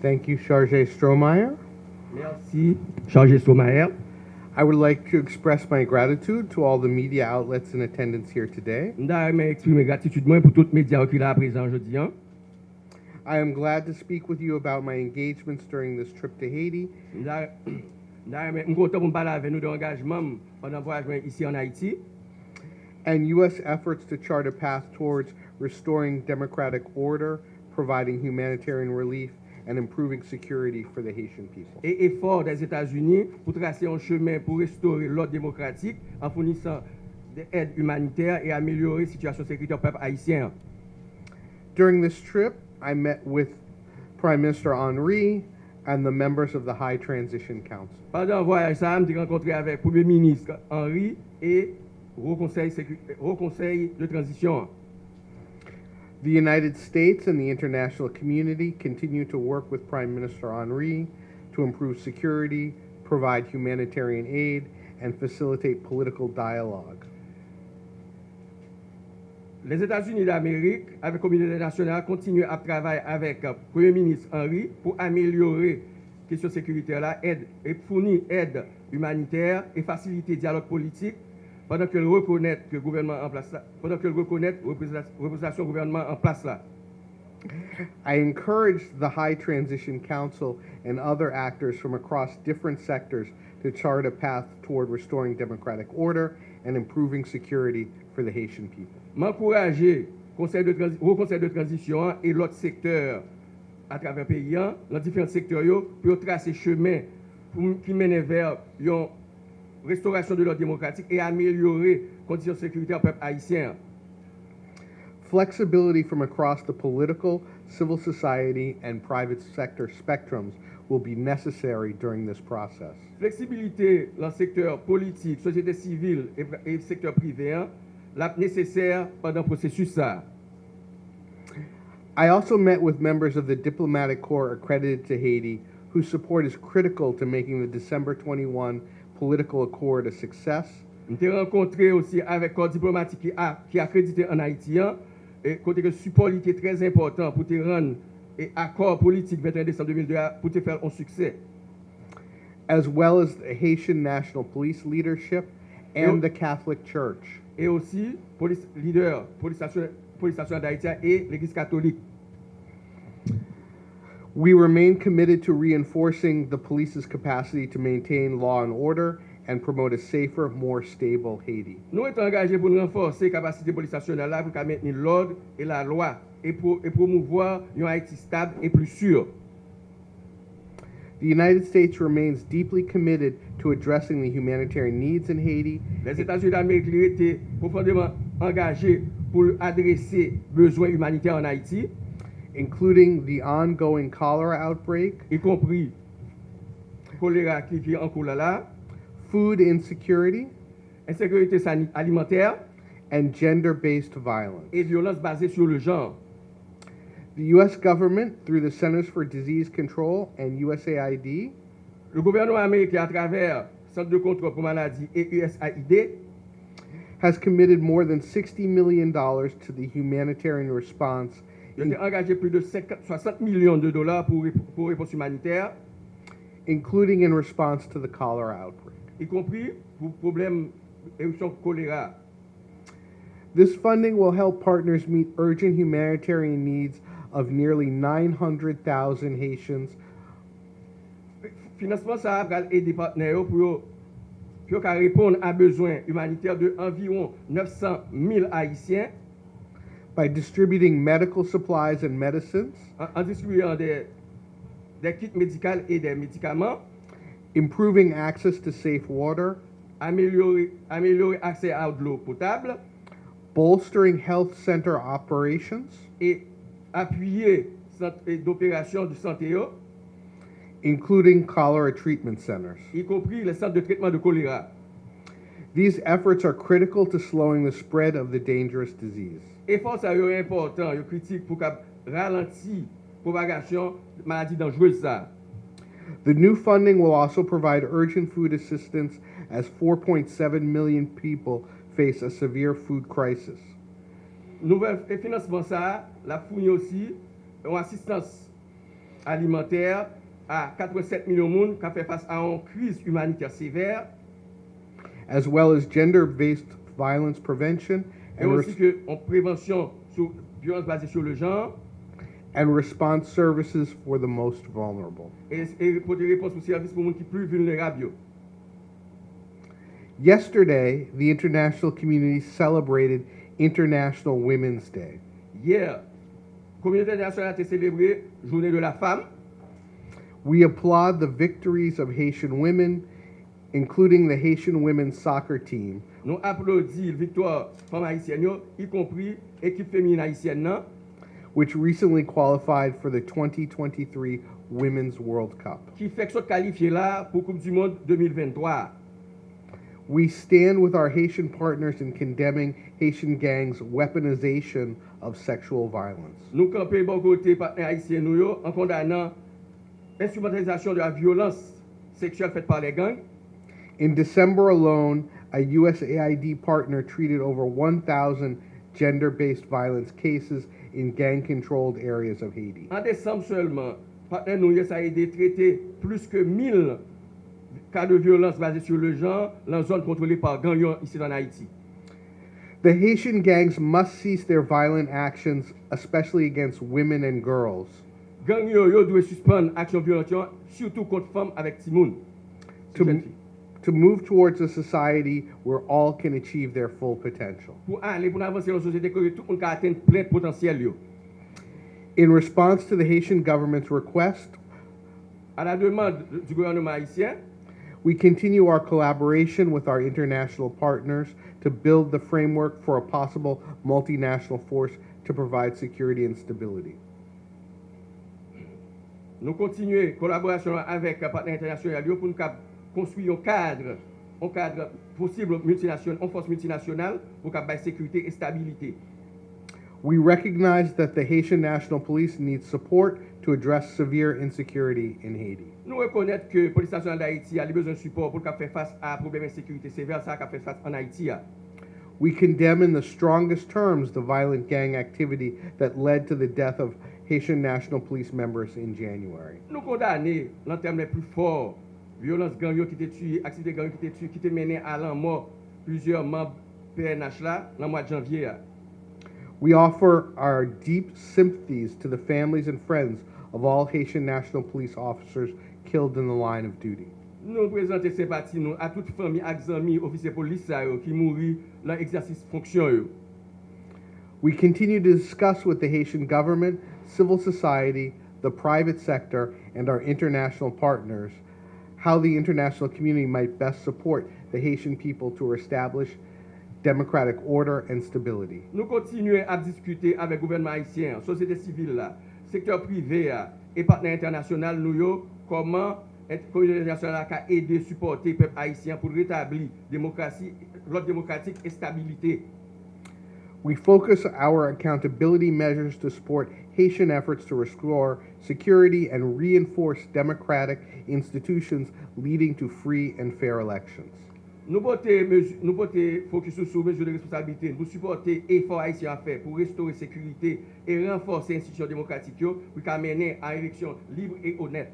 Thank you, Charge Stromayer. Merci, Chargé Somaer. I would like to express my gratitude to all the media outlets in attendance here today. Mda remen eksprime gratitude mwen pou tout medya ki la prezen jodi an. I am glad to speak with you about my engagements during this trip to Haiti Mda mda remen, m kontan pou m pala ave nou de engajman pandan voyaj mwen isi an Haiti and U.S. efforts to chart a path towards restoring democratic order, providing humanitarian relief, and improving security for the Haitian people. e efor des Etats-Unis pou trase an chemen pou restore l'ordre demokratik an fournisan de aide humanitaire e ameliore situasyon sekritè pep haisyen. During this trip, I met with Prime Minister Henry and the members of the High Transition Council. Pandan voyaj sa, m te renkontre avek Premier Ministre Henry e Haut Conseil, Haut Conseil de Transition. The United States and the international community continue to work with Prime Minister Henry to improve security, provide humanitarian aid, and facilitate political dialogue. Les États-Unis d'Amérique, avec la communauté nationale, continuent à travailler avec le Premier ministre Henry pour améliorer la question sécuritaire, aide, et fournir aide humanitaire et faciliter dialogue politique pendant qu'elle reconnaît que le gouvernement en place là, pendant qu'elle reconnaît la représentation gouvernement en place là. I encourage the High Transition Council and other actors from across different sectors to chart a path toward restoring democratic order and improving security for the Haitian people. M'encourager conseil de au conseil de transition et l'autre secteur à travers le pays, hein, dans différents secteurs, pour tracer chemin qui mène vers une restauration de l'ordre démocratique et améliorer conditions sécuritaires au peuple haïtien. Flexibility from across the political, civil society, and private sector spectrums will be necessary during this process. Flexibilité dans le secteur politique, société civile et, secteur privé la nécessaire pendant le processus ça. I also met with members of the diplomatic corps accredited to Haiti whose support is critical to making the December 21 political accord a success. Mte renkontre osi avek kor diplomatik ki, ki akredite an Haitien, e kote ke support li ki trez important pou te ran e akor politik 21 Desembre 2002 pou te fel an suksè. As well as the Haitian National Police leadership and the Catholic Church. E osi, polis lider, polis stasyon d'Haitien e l'Eglise Katolik. We remain committed to reinforcing the police's capacity to maintain law and order and promote a safer, more stable Haiti. Nous sommes engagés pour renforcer la capacité police nationale pour maintenir l'ordre et la loi et, pour, et promouvoir un Haïti stable et plus sûr. The United States remains deeply committed to addressing the humanitarian needs in Haiti. Les États-Unis d'Amérique étaient profondément engagés pour adresser besoins humanitaires en Haïti. Including the ongoing cholera outbreak, y compris choléra qui est en là, food insecurity, insécurité alimentaire and gender based violence. et violence basée sur le genre. The U.S. government, through the Centers for Disease Control and USAID, Le gouvernement américain, à travers le Centre de contrôle pour maladies et USAID, has committed more than $60 million to the humanitarian response, ont engagé plus de 50 60 millions de dollars pour, pour réponse humanitaire, including in response to the cholera outbreak. y compris pour problème éruption choléra. This funding will help partners meet urgent humanitarian needs of nearly 900,000 Haitians Financement ça va aider partenaires pour pour répondre à besoins humanitaires de environ 900 000 Haïtiens by distributing medical supplies and medicines, en, en distribuant des, des kits médicaux et des médicaments, improving access to safe water, améliorer, améliorer accès à de l'eau potable bolstering health center operations, et appuyer centre d'opération de santé, yo, including cholera treatment centers. y compris les centres de traitement de choléra. These efforts are critical to slowing the spread of the dangerous disease. Efon sa yo important, yo kritik pou ka ralanti propagasyon maladi danjwez sa. The new funding will also provide urgent food assistance as 4.7 million people face a severe food crisis. Nouvel financement sa, la founi osi, yon asistans alimenter a 87 milyon moun ka fe fase a an kriz humaniter sever. As well as gender-based violence prevention and, aussi que en prévention sur violence basée sur le genre and response services for the most vulnerable. et, et pour des réponses aux services pour les qui plus vulnérables. Yesterday, the international community celebrated International Women's Day. Communauté internationale a célébré Journée de la femme. We applaud the victories of Haitian women, including the Haitian women's soccer team, Nous applaudissons victoire femmes haïtiennes, y compris l'équipe féminine haïtienne, which recently qualified for the 2023 Women's World Cup. qui fait là pour Coupe du Monde 2023. We stand with our Haitian partners in condemning Haitian gangs' weaponization of sexual violence. Nous bon côté partenaires haïtiens nous en condamnant l'instrumentalisation de la violence sexuelle faite par les gangs. In December alone, a USAID partner treated over 1,000 gender based violence cases in gang controlled areas of Haiti. En décembre seulement, partenaire nous yo, ça a aidé traiter plus que 1000 cas de violence sur le genre dans zone contrôlée par gangs ici en Haïti. The Haitian gangs must cease their violent actions, especially against women and girls. Gang yo, yo doit suspendre action violente, surtout contre femmes avec Timoun. To, to move towards a society where all can achieve their full potential. Pour aller, pour avancer dans la société, que tout le monde peut atteindre plein potentiel. Yo. In response to the Haitian government's request, À la demande du gouvernement haïtien, we continue our collaboration with our international partners to build the framework for a possible multinational force to provide security and stability. nous continuons collaboration avec partenaires internationaux pour nous konstruy yon kadre, yon kadre posible multinasyonal, yon fos multinasyonal pou ka bay sekurite e stabilite. We recognize that the Haitian National Police needs support to address severe insecurity in Haiti. Nou rekonet ke polis nasyonal d'Haïti a li bezon support pou ka fè fass a probleme sekurite sever sa ka fè fass an Haïti a. We condemn in the strongest terms the violent gang activity that led to the death of Haitian National Police members in January. Nou kondane lan term le plus fort violence gang yo ki te tuye, aktivite gang yo ki te tuye, ki te mene alan mor plusieurs membres PNH la nan mwa janvye ya. We offer our deep sympathies to the families and friends of all Haitian National Police officers killed in the line of duty. Nou prezante se pati nou a tout fami ak zami ofise polis sa yo ki mouri lan eksersis fonksyon yo. We continue to discuss with the Haitian government, civil society, the private sector, and our international partners – how the international community might best support the Haitian people to establish democratic order and stability. Nous continuons à discuter avec gouvernement haïtien, société civile, là, secteur privé et partenaires internationaux, nous, yo, comment communauté internationale a aidé, supporter le peuple haïtien pour rétablir démocratie, l'ordre démocratique et stabilité. We focus our accountability measures to support Haitian efforts to restore security and reinforce democratic institutions leading to free and fair elections. Nous portons mesu- nous portons focus sur mesures de responsabilité pour supporter l'effort haïtien à faire pour restaurer sécurité et renforcer l'institution démocratique yo, pour qu'à mener à une élection libre et honnête.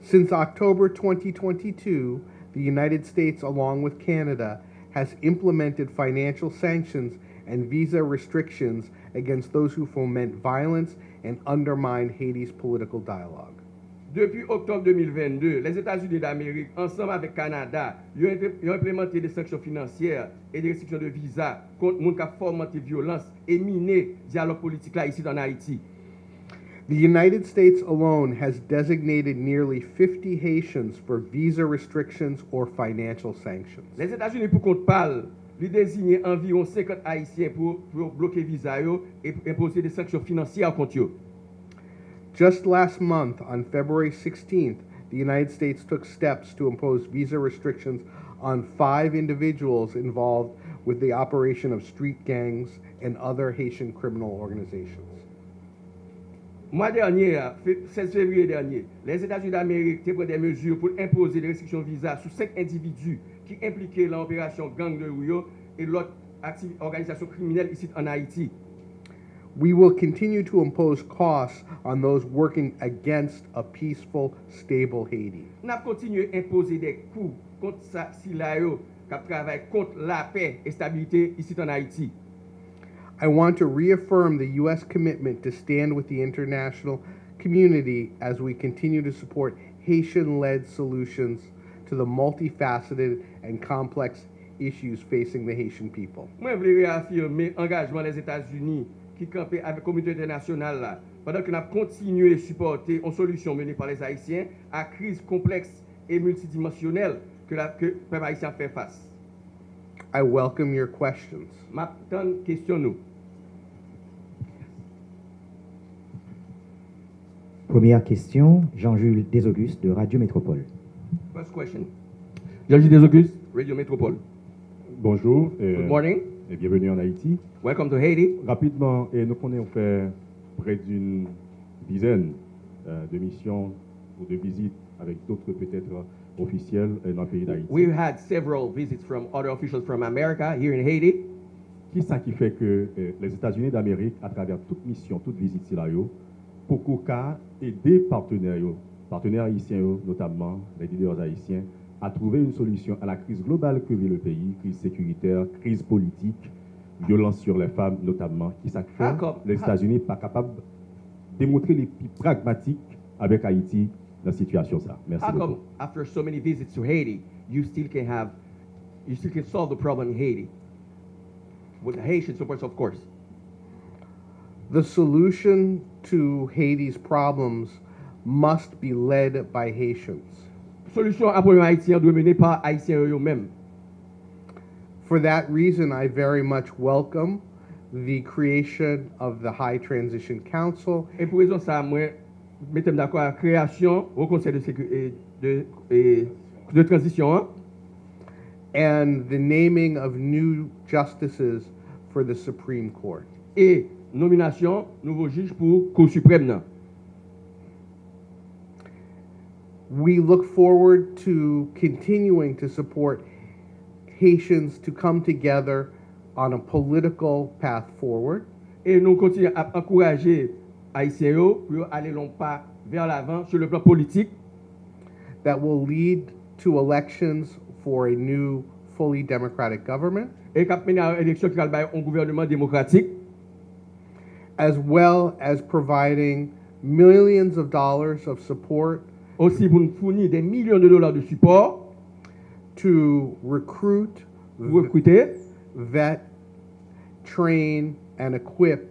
Since October 2022, the United States, along with Canada, has implemented financial sanctions and visa restrictions against those who foment violence and undermine Haiti's political dialogue. Depuis octobre 2022, les États-Unis d'Amérique, ensemble avec Canada, ont, implé- implémenté des sanctions financières et des restrictions de visa contre les gens qui fomenté violence et miné dialogue politique là, ici en Haïti. The United States alone has designated nearly 50 Haitians for visa restrictions or financial sanctions. Les États-Unis, pour compte parle, ils désignent environ 50 Haïtiens pour, pour bloquer visa et imposer des sanctions financières contre eux. Just last month, on February 16th, the United States took steps to impose visa restrictions on five individuals involved with the operation of street gangs and other Haitian criminal organizations. Mois dernier, euh, fe- 16 février dernier, les États-Unis d'Amérique ont pris des mesures pour imposer des restrictions de visa sur cinq individus qui impliquaient dans l'opération Gang de Rio et l'autre organisation criminelle ici en Haïti. We will continue to impose costs on those working against a peaceful, stable Haiti. À imposer des coûts contre ça, si là, qui travaille contre la paix et stabilité ici en Haïti. I want to reaffirm the U.S. commitment to stand with the international community as we continue to support Haitian led solutions to the multifaceted and complex issues facing the Haitian people. Mwen vle reafirme euh, engajman les Etats-Unis ki kampe avè komite internasyonal la, padan ki nap kontinue supporte an solusyon meni par les Haitien a kriz kompleks et multidimensionnel que, la, que pep Haitien fè fass. I welcome your questions. Map ton question nous. Première question, Jean-Jules Desaugustes de Radio Métropole. First question. Georges Desaugustes, Radio Métropole. Bonjour et, Good morning. et bienvenue en Haïti. Welcome to Haiti. Rapidement, et nous connaissons fait près d'une dizaine euh, de missions ou de visites avec d'autres peut-être officiels euh, dans le pays d'Haïti. We've had several visits from other officials from America here in Haiti. Qui ça qui fait que euh, les États-Unis d'Amérique, à travers toute mission, toute visite là, yo, pour cas aider partenaires, partenaires haïtiens, notamment les leaders haïtiens, à trouver une solution à la crise globale que vit le pays, crise sécuritaire, crise politique, violence sur les femmes notamment, qui comme- les. États-Unis pas capables de démontrer les plus pragmatiques avec Haïti dans la situation ça. Merci How beaucoup. come after so many visits to Haiti, you still can have, you still can solve the problem in Haiti? With the Haitian support, of course. The solution to Haiti's problems must be led by Haitians. Solution à problème haïtien doit mener par haïtiens eux-mêmes. For that reason, I very much welcome the creation of the High Transition Council. Et pour raison ça, moi, mettez-moi d'accord la création au Conseil de, de, de, de transition. And the naming of new justices for the Supreme Court. Et nomination nouveau juge pour Cour suprême. Non. We look forward to continuing to support Haitians to come together on a political path forward Et nous continuons à encourager haïtiens pour aller long pas vers l'avant sur le plan politique that will lead to elections for a new, fully democratic government, et mener à l'élection qui va un gouvernement démocratique. as well as providing millions of dollars of support aussi pour nous fournir des millions de dollars de support to recruit, recruter, vet, train and equip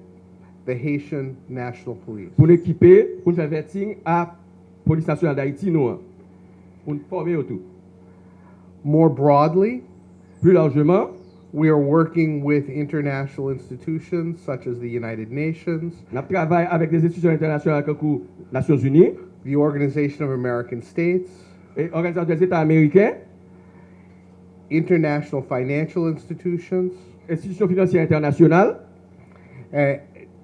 the Haitian National Police. Pour nous équiper, pour nous faire vetting à police nationale d'Haïti, nous, pour nous former autour. More broadly, plus largement, we are working with international institutions such as the United Nations. Nous travaillons avec des institutions internationales comme les Nations Unies. The Organization of American States, et l'Organisation des États américains, international financial institutions, institutions financières internationales, uh,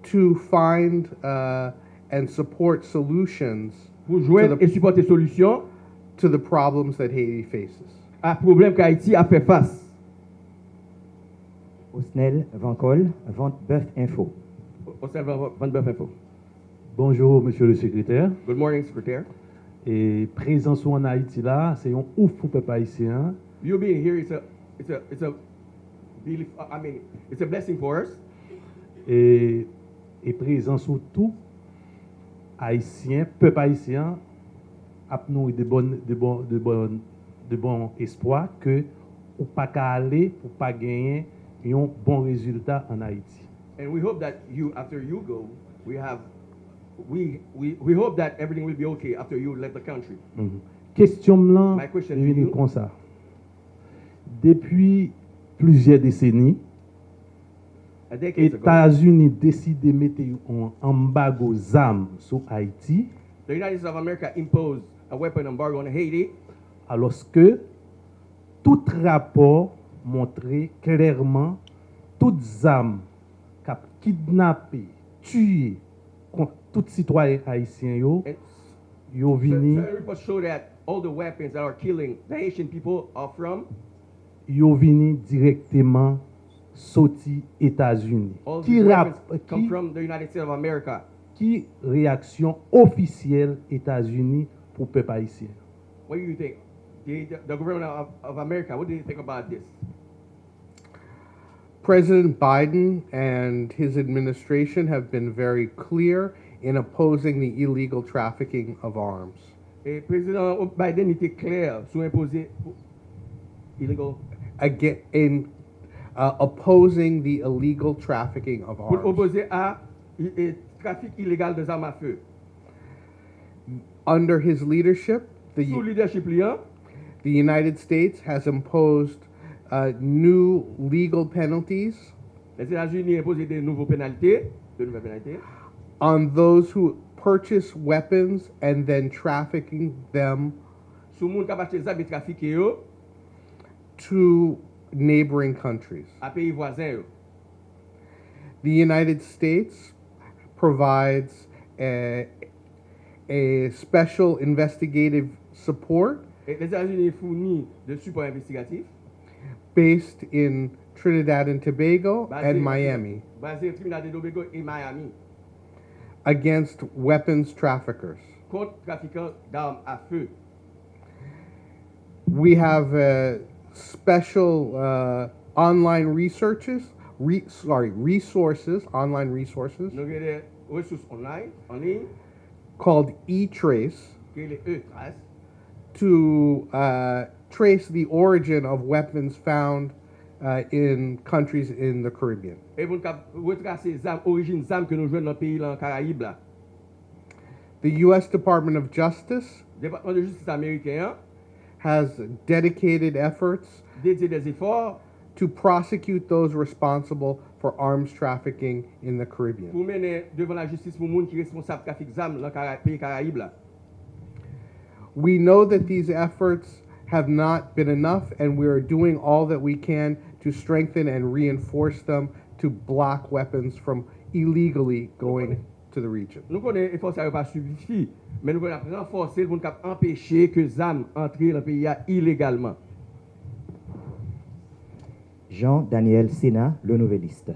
to find uh, and support solutions pour joindre the- et supporter solutions to the problems that Haiti faces. à problèmes qu'Haïti a fait face. Osnel Vancol, Vant Bèf Info. Au sein de Info. Bonjour, monsieur le secrétaire. Good morning, secrétaire. Et présence en Haïti là, c'est un ouf pour peuple haïtien. You being here is a, it's a, it's a, I mean, it's a blessing for us. Et, et présence sur tout haïtien, peuple haïtien, a nous de bonnes, de bon, de bon, de bon espoir que ou pas qu'à aller pour pas gagner un bon résultat en Haïti. And we hope that you, after you go, we have we, we, we hope that everything will be okay after you left the country. Mm -hmm. Question là, question comme ça. Depuis plusieurs décennies, États-Unis décident de mettre un embargo zam armes sur Haïti. The United States of America imposed a weapon embargo on Haiti. Alors que tout rapport montrait clairement toutes zam qui kidnappées, tuées, tout citoyen haïtien yo, yo vini, yo vini direktyman soti Etats-Unis. Ki, ki, ki reaksyon ofisyel Etats-Unis pou pep haïtien. What do you think? The, the government of, of America, what do you think about this? President Biden and his administration have been very clear in opposing the illegal trafficking of arms. Et président Biden était clair sur imposer illegal Again, in uh, opposing the illegal trafficking of pour arms. opposer à trafic illégal des armes à feu. Under his leadership, the, Sous leadership liant, the United States has imposed uh, new legal penalties les États-Unis ont imposé de nouveaux pénalités, de nouvelles pénalités, on those who purchase weapons and then trafficking them sur moun kap achete zam et trafike yo to neighboring countries. a pays voisins yo. The United States provides a, a special investigative support Et les États-Unis fournissent de support investigatif based in Trinidad and Tobago basé- and Miami basé au Trinidad et Tobago et Miami against weapons traffickers. contre trafiquants d'armes à feu. We have uh, special uh, online researches, re, sorry, resources, online resources Nous avons des ressources online, en ligne, called eTrace qui est les E-Trace, to uh, trace the origin of weapons found uh, in countries in the Caribbean. et pour nous retracer les armes, des armes que nous jouons dans le pays, dans le Caraïbe. là. The U.S. Department of Justice Le département de justice américain has dedicated efforts dédié des efforts to prosecute those responsible for arms trafficking in the Caribbean. pour mener devant la justice pour gens qui sont responsables trafic d'armes dans le pays Caraïbe. là. We know that these efforts have not been enough, and we are doing all that we can to strengthen and reinforce them to block weapons from illegally going to the region. Nou konen e fòs a yo pa subifi, men nou konen a renforse l moun kap empèche ke zan antre l anpe ya ilegalman. Jean-Daniel Sena, le nouveliste.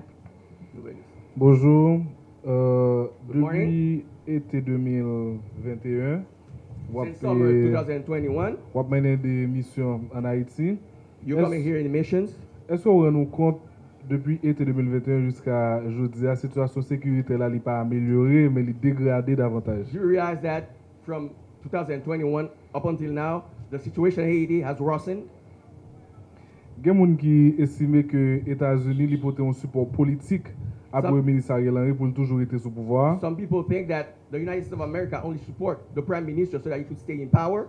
Bonjour. Euh, depuis été 2021, wap menen de misyon an Haiti. You're coming here in missions? Eske ou ren nou kont depi ete 2021 jiska jodi a situasyon sekurite la li pa amelyore men li degradé davantage? You realize that from 2021 up until now, the situation in Haiti has worsened. Gen moun ki esime ke Etats-Unis li pote yon support politik apou e minister Yelanri pou l toujou ete sou pouvoar. Some people think that the United States of America only support the prime minister so that he could stay in power.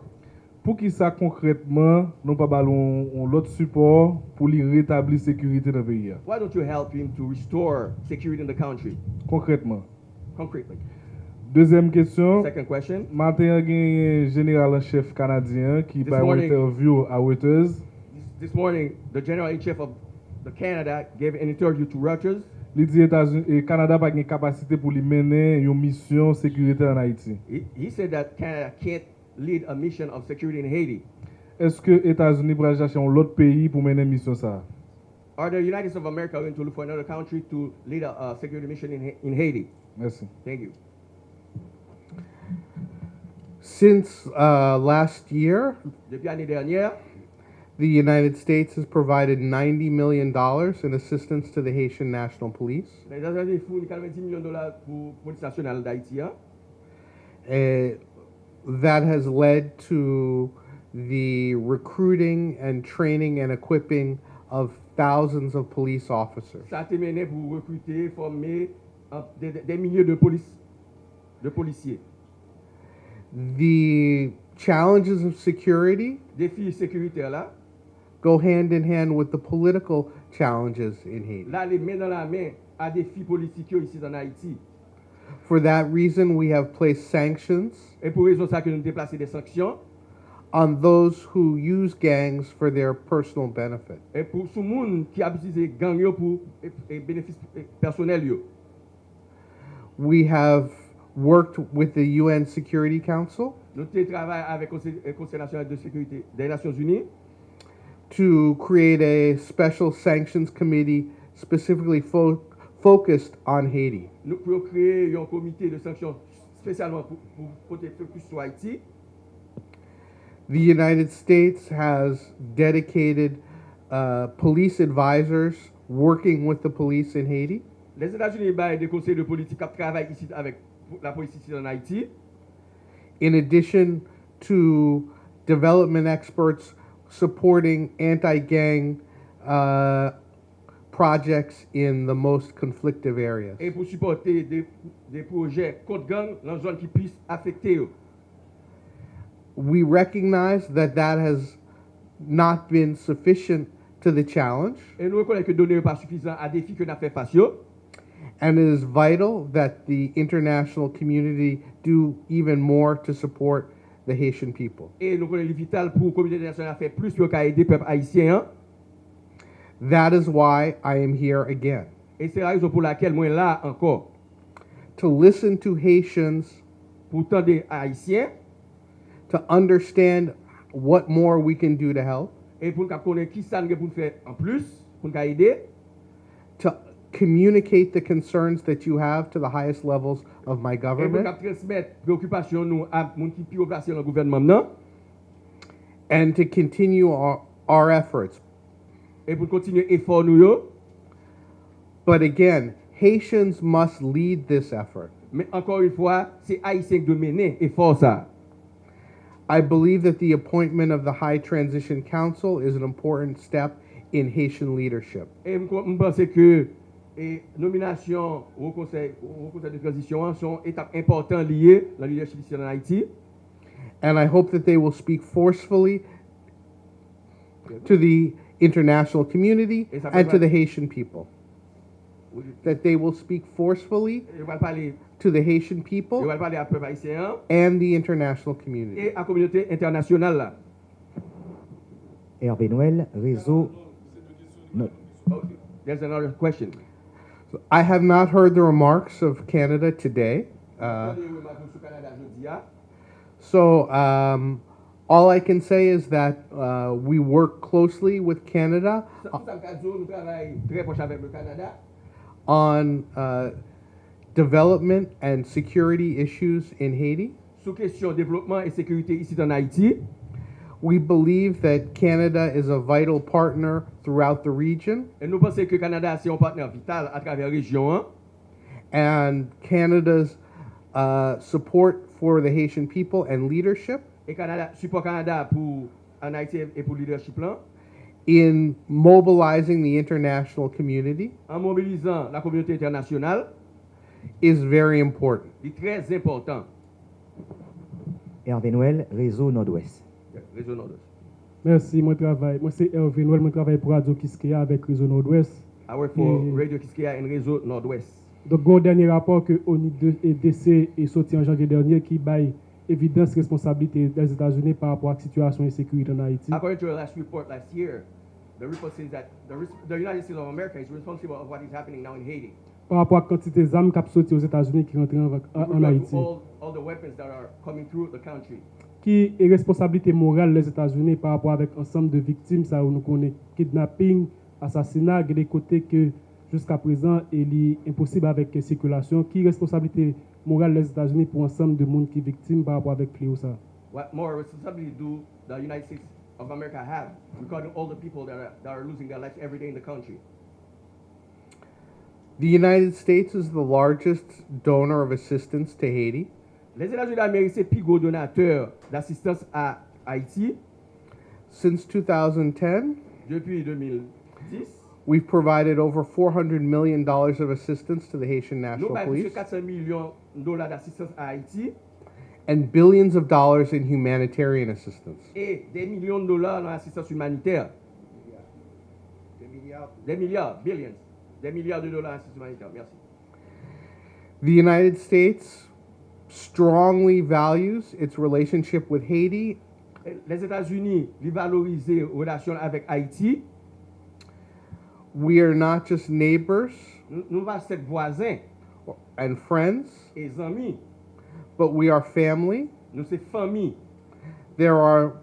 Pou ki sa konkretman nou pa balon lot support pou li retabli sekurite nan peyi ya? Why don't you help him to restore security in the country? Konkretman. Konkretman. Dezem kesyon. Second question. Maten yon gen general en chef kanadyen ki bay wè interview a Reuters. This morning, the general in chef of the Canada gave an interview to Reuters. Li di Kanada eh, pa gen kapasite pou li menen yon misyon sekurite an Haiti. He said that Canada can't lead a mission of security in Haiti. Eske Etats-Unis pral chache yon lot peyi pou menen misyon sa? Are the United States of America going to look for another country to lead a, uh security mission in, Ha- in Haiti? Mersi. Thank you. Since uh, last year, Depuis l'année dernière, the United States has provided $90 million in assistance to the Haitian National Police. les États-Unis fournissent 90 millions de dollars pour la police nationale d'Haïti. hein. Uh, that has led to the recruiting and training and equipping of thousands of police officers. Ça a mené pour recruter, former euh, des, des- des milliers de, police, de policiers. The challenges of security Défis sécuritaires là, go hand in hand with the political challenges in Haiti. là, les mains dans la main à défis politiques ici en Haïti. For that reason, we have placed sanctions Et pour raison ça que nous des sanctions. on those who use gangs for their personal benefit. Et pour tout monde qui a utilisé gang yo pour et, et bénéfices eh, yo. We have worked with the UN Security Council Nous travaillons avec le Conseil, le Conseil national de sécurité des Nations Unies to create a special sanctions committee specifically fo- focused on Haiti. Nous pouvons créer un comité de sanctions spécialement pour, pour sur Haïti. The United States has dedicated uh, police advisors working with the police in Haiti. Les États-Unis baillent des conseils de politique qui travaillent ici avec la police ici en Haïti. in addition to development experts supporting anti-gang uh, projects in the most conflictive areas. Et pour supporter des, des projets contre gang dans zone qui puisse affecter eux. We recognize that that has not been sufficient to the challenge. Et nous reconnaissons que donner pas suffisant à défi que nous fait face and it is vital that the international community do even more to support the Haitian people. Et nous connaissons vital pour communauté internationale faire plus pour aider peuple haïtien. That is why I am here again. Et c'est la raison pour laquelle moi là encore. To listen to Haitians, pour tendre haïtiens. to understand what more we can do to help. et pour connaître qui ça nous pour faire en plus pour nous aider. To communicate the concerns that you have to the highest levels of my et pour nous government transmettre préoccupation nous à moun qui plus haut placé dans le gouvernement non? And to continue our, our efforts. Et pour continuer effort nous yo. But again, Haitians must lead this effort. mais encore une fois c'est haïtien qui doit mener effort ça. I believe that the appointment of the High Transition Council is an important step in Haitian leadership. Et je pense que la nomination au conseil, au conseil de transition sont étapes importantes liées le leadership ici en Haïti. And I hope that they will speak forcefully to the international community and to the Haitian people. That they will speak forcefully Je vais parler, to the Haitian people vais parler à peuple haïtien hein, and the international community. et à la communauté internationale. Là. Hervé Noël, réseau. No- Oh, there's another question. I have not heard the remarks of Canada today. Uh, Attendez, remarque sur Canada jeudi, hein. so, um, all I can say is that uh, we work closely with Canada Tout ça, me dit, nous travaillons très proche avec le Canada on uh, development and security issues in Haiti. sur question développement et sécurité ici en Haïti. We believe that Canada is a vital partner throughout the region, Et nous pensons que Canada c'est un partenaire vital à travers la région. and Canada's uh, support for the Haitian people and leadership Et Canada, support Canada pour en Haïti et pour le leadership là. in mobilizing the international community en mobilisant la communauté internationale is very important. est très important. Hervé Noël, réseau Nord-Ouest. Réseau Nord-Ouest. Merci, moi travaille. Moi c'est Hervé Noël, moi travaille pour Radio Kiskeya avec Réseau Nord-Ouest. I work for Mm. Radio Kiskeya et Réseau Nord-Ouest. Donc, un dernier rapport que ONIDC est sorti en janvier dernier qui baille evidence responsibility des États-Unis par rapport à la situation de sécurité en Haïti. According to the last report last year, the report says that the, the United States of America is responsible of what is happening now in Haiti. Par rapport à la quantité d'armes qui sont aux États-Unis qui rentrent en, en, en Haïti. All, all the weapons that are coming through the country. Qui est responsabilité morale des États-Unis par rapport avec ensemble de victimes ça nous connaît kidnapping, assassinat, des côtés que jusqu'à présent il est impossible avec circulation. Qui est responsabilité morale des États-Unis pour ensemble de monde qui est victime par rapport avec fléau ça? What more responsibility do the United States of America have regarding all the people that are, that are losing their lives every day in the country? The United States is the largest donor of assistance to Haiti. Les États-Unis d'Amérique, c'est le plus gros donateur d'assistance à Haïti Since 2010, depuis 2010. we've provided over $400 million of assistance to the Haitian National de Police 400 millions de dollars d'assistance à Haïti and billions of dollars in humanitarian assistance. et des millions de dollars dans l'assistance humanitaire. Des milliards, billions. Des milliards de dollars d'assistance humanitaire. Merci. The United States strongly values its relationship with Haiti Les États-Unis ils valorisent les relations avec Haïti. We are not just neighbors Nous nous pas être voisins and friends. E zami. But we are family. Nou se fami. There are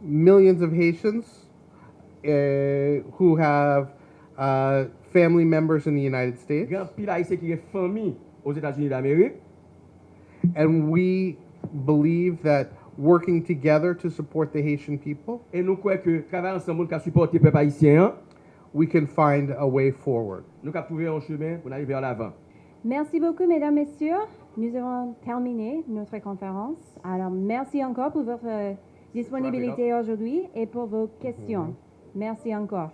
millions of Haitians uh, who have uh, family members in the United States. Gan pil Haitien ki gen fami aux Etats-Unis d'Amérique. And we believe that working together to support the Haitian people. E nou kwe ke travay ansan moun ka supporte pep Haitien. We can find a way forward. Nou ka pouve yon chemin pou nan yon vers l'avan. Merci beaucoup, mesdames, messieurs. Nous avons terminé notre conférence. Alors, merci encore pour votre euh, disponibilité aujourd'hui et pour vos questions. Merci encore.